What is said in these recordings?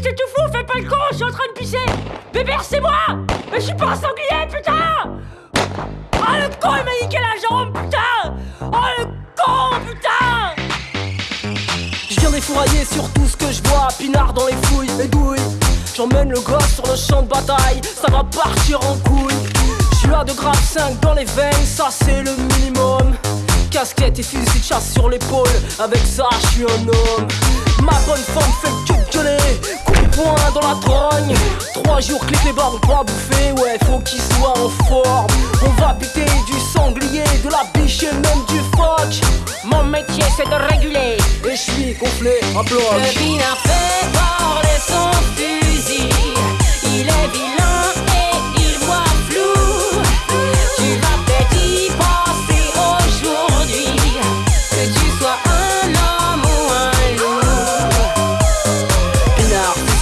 tu tout fou, fais pas le con, je suis en train de pisser Bébert, c'est moi Mais je suis pas un sanglier, putain Oh le con, il m'a niqué la jambe, putain Oh le con, putain Je viens défourailler sur tout ce que je vois, pinard dans les fouilles et douilles. J'emmène le gosse sur le champ de bataille, ça va partir en couille. Je suis à 2 grammes 5 dans les veines, ça c'est le minimum. Casquette et fusil de chasse sur l'épaule, avec ça je suis un homme. Ma bonne femme fait que gueuler, dans la trogne. Trois jours clique les barres, pas bouffer, ouais, faut qu'il soit en forme. On va buter du sanglier, de la biche et même du phoque. Mon métier, c'est de réguler Et je suis gonflé à bloc.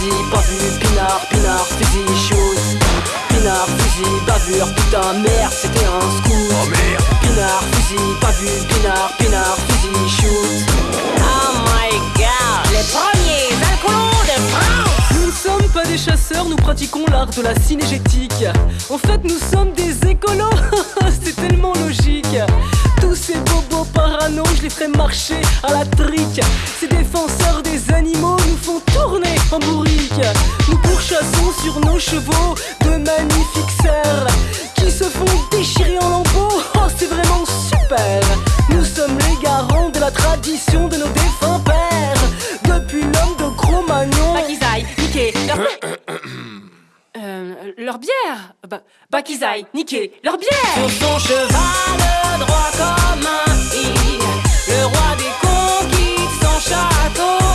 Fusil, pas vu, pinard, pinard, fusil, chose. Pinard, fusil, bavure, putain, merde, c'était un scoop. Oh merde. Pinard, fusil, pas vu, pinard, pinard, fusil, shoot. Oh my god Les premiers alcoolons de France Nous ne sommes pas des chasseurs, nous pratiquons l'art de la cinégétique. En fait, nous sommes des écolos, c'est tellement logique. Tous ces bobos parano, je les ferai marcher à la trique. Ces défenseurs des animaux nous font tourner en bourrique. Chevaux de magnifiques cerfs qui se font déchirer en lambeaux. Oh, c'est vraiment super. Nous sommes les garants de la tradition de nos défunts pères. Depuis l'homme de Cro-Magnon. Aillent niquer leur... Euh, leur bière Bah, aillent niquer leur bière Sur son cheval droit comme un i Le roi des cons quitte son château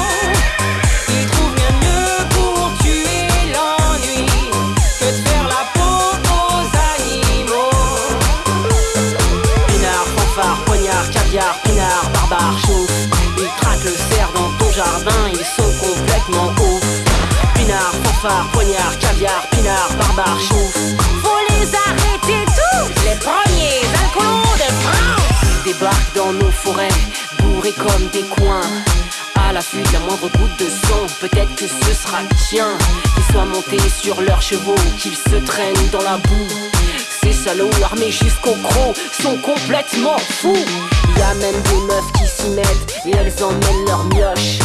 caviar, pinard, barbare, chauffe. Ils traquent le cerf dans ton jardin, ils sont complètement ouf. Pinard, fanfare, poignard, caviar, pinard, barbare, chauffe. Faut les arrêter tous Les premiers alcoolons de France Ils débarquent dans nos forêts, bourrés comme des coins. À l'affût de la moindre goutte de sang, peut-être que ce sera tien. Qu'ils soient montés sur leurs chevaux, qu'ils se traînent dans la boue. Ces salauds armés jusqu'au croc sont complètement fous. Y a même des meufs qui s'y mettent et elles emmènent leur mioche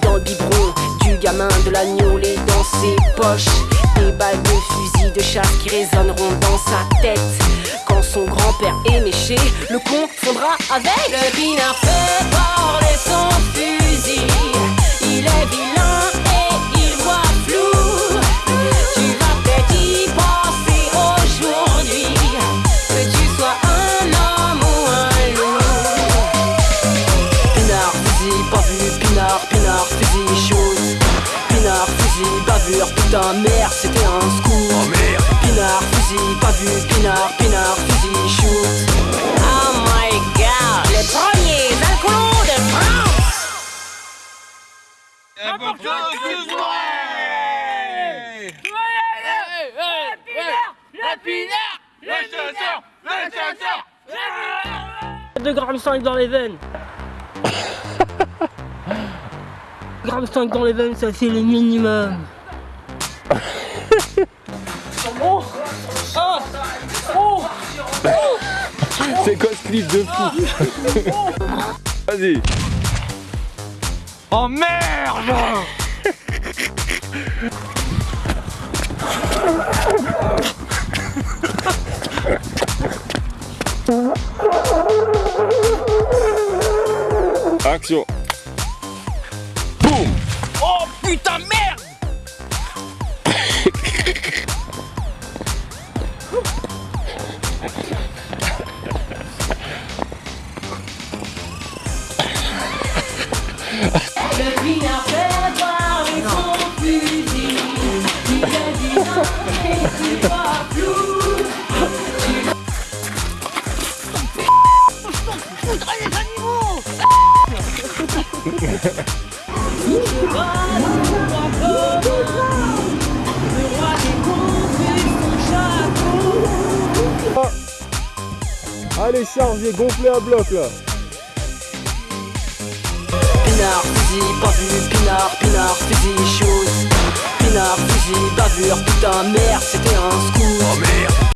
dans le biberon du gamin de l'agneau, les dans ses poches. Des balles de fusil de chasse qui résonneront dans sa tête. Quand son grand-père est méché, le con fondra avec. Le pinard fait parler son fusil bavure, putain, merde, c'était un scoop. Oh merde. Pinard, fusil, pas vu, pinard, pinard, fusil, shoot. Oh my god Les premiers alcoolons de France De grammes 5 dans les veines. Gramme 5 dans les veines, ça c'est le minimum. C'est quoi ce clip de fou. Vas-y. Oh merde. Action. Boum Oh putain merde Allez chargez, gonflez à bloc là Pinard, fusil, pas vu, pinard, pinard, fusil, chose. Jalousie, bavure, putain merde, c'était un scoop Oh